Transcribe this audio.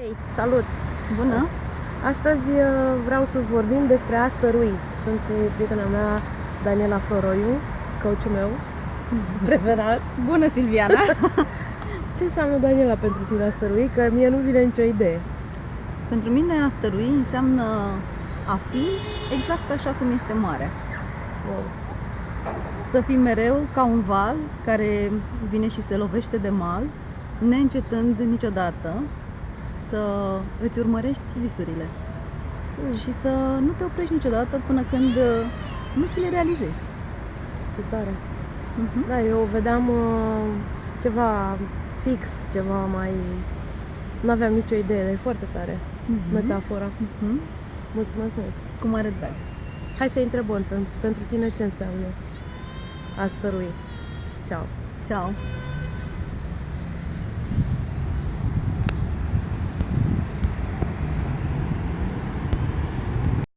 Hei, salut! Bună! Astăzi uh, vreau să-ți vorbim despre a stărui. Sunt cu prietena mea, Daniela Floroiu, coachul meu preferat. Bună, Silviana! Ce înseamnă, Daniela, pentru tine a stărui? Că mie nu vine nicio idee. Pentru mine a stărui înseamnă a fi exact așa cum este marea. Wow. Să fii mereu ca un val care vine și se lovește de mal, neîncetând niciodată să îți urmărești visurile Mm, și să nu te oprești niciodată până când uh, nu ți le realizezi. ce tare! Mhm. Da, eu vedeam uh, ceva fix, ceva mai... Nu aveam nicio idee, e foarte tare Mhm. metafora. Mhm. Mulțumesc mult! Cu mare drag. Hai să întrebăm pentru, pentru tine ce înseamnă a stărui. Ciao! Ciao!